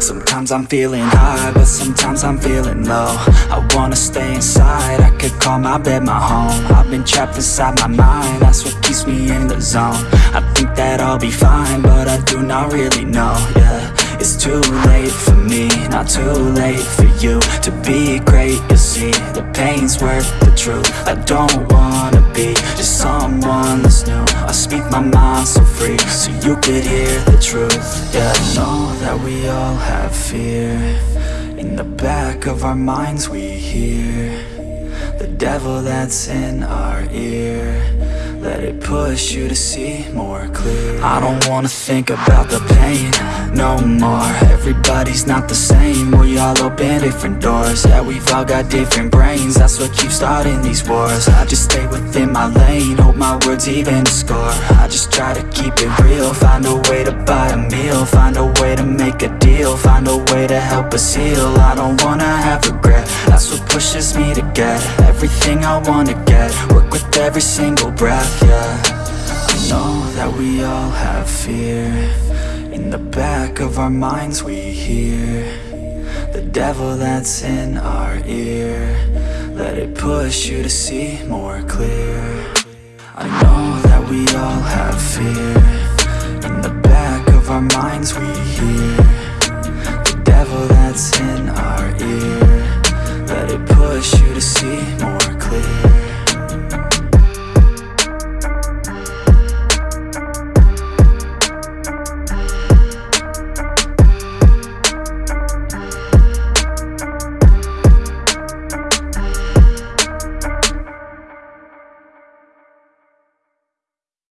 Sometimes I'm feeling high, but sometimes I'm feeling low. I wanna stay inside, I could call my bed my home. I've been trapped inside my mind, that's what keeps me in the zone. I think that I'll be fine, but I do not really know, yeah. It's too late for me, not too late for you To be great, you'll see, the pain's worth the truth. I don't wanna be just someone that's new speak my mind so free, so you could hear the truth. Yeah, I know that we all have fear. In the back of our minds we hear The devil that's in our ear. Let it push you to see more clear. I don't wanna think about the pain no more. Everybody's not the same. We all open different doors. Yeah, we've all got different brains. That's what keeps starting these wars. I just stay within my lane. Hope my words even score. I just try to keep it real. Find a way to buy a meal. Find a way to make a deal. Find a way to help us heal. I don't wanna have regret. That's what pushes me to get Everything I wanna get. Work with every single breath, yeah. I know that we all have fear In the back of our minds we hear The devil that's in our ear. Let it push you to see more clear. I know that we all have fear